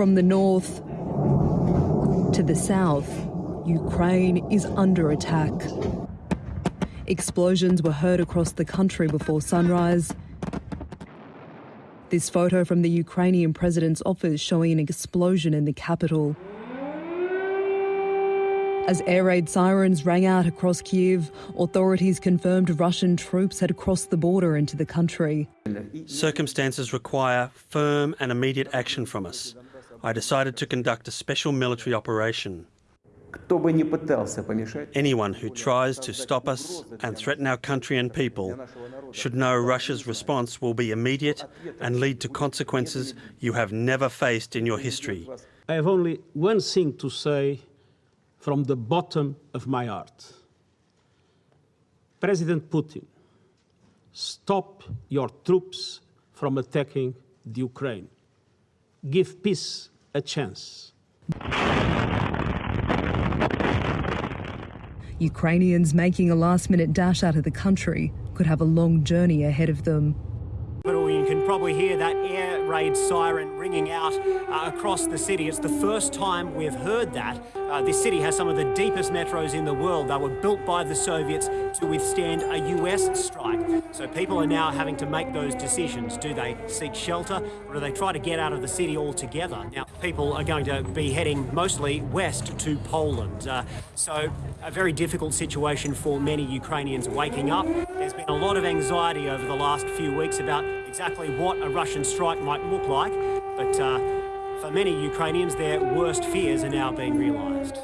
From the north to the south, Ukraine is under attack. Explosions were heard across the country before sunrise. This photo from the Ukrainian president's office showing an explosion in the capital. As air raid sirens rang out across Kiev, authorities confirmed Russian troops had crossed the border into the country. Circumstances require firm and immediate action from us. I decided to conduct a special military operation. Anyone who tries to stop us and threaten our country and people should know Russia's response will be immediate and lead to consequences you have never faced in your history. I have only one thing to say from the bottom of my heart. President Putin, stop your troops from attacking the Ukraine. Give peace a chance. Ukrainians making a last minute dash out of the country could have a long journey ahead of them. Can probably hear that air raid siren ringing out uh, across the city. It's the first time we've heard that. Uh, this city has some of the deepest metros in the world. They were built by the Soviets to withstand a US strike. So people are now having to make those decisions. Do they seek shelter or do they try to get out of the city altogether? Now, people are going to be heading mostly west to Poland. Uh, so a very difficult situation for many Ukrainians waking up. There's been a lot of anxiety over the last few weeks about exactly what a Russian strike might look like. But uh, for many Ukrainians, their worst fears are now being realised.